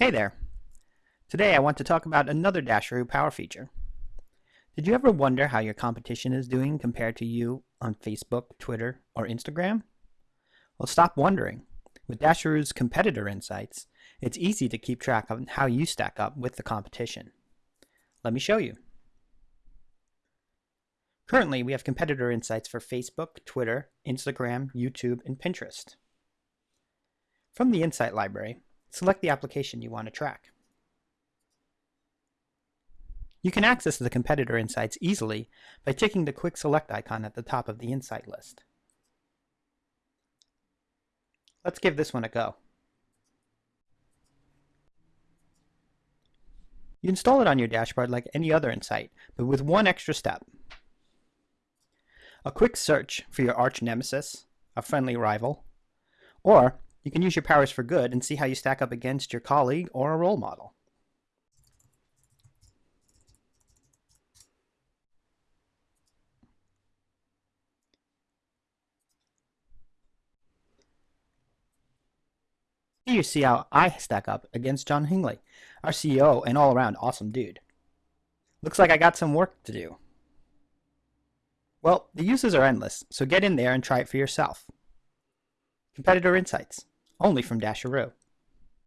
Hey there! Today I want to talk about another Dasheroo power feature. Did you ever wonder how your competition is doing compared to you on Facebook, Twitter, or Instagram? Well, stop wondering. With Dasheroo's competitor insights, it's easy to keep track of how you stack up with the competition. Let me show you. Currently, we have competitor insights for Facebook, Twitter, Instagram, YouTube, and Pinterest. From the Insight Library, select the application you want to track. You can access the competitor insights easily by ticking the quick select icon at the top of the insight list. Let's give this one a go. You install it on your dashboard like any other insight, but with one extra step. A quick search for your arch nemesis, a friendly rival, or you can use your powers for good and see how you stack up against your colleague or a role model. Here you see how I stack up against John Hingley, our CEO and all-around awesome dude. Looks like I got some work to do. Well, the uses are endless, so get in there and try it for yourself. Competitor Insights only from Dasheroo.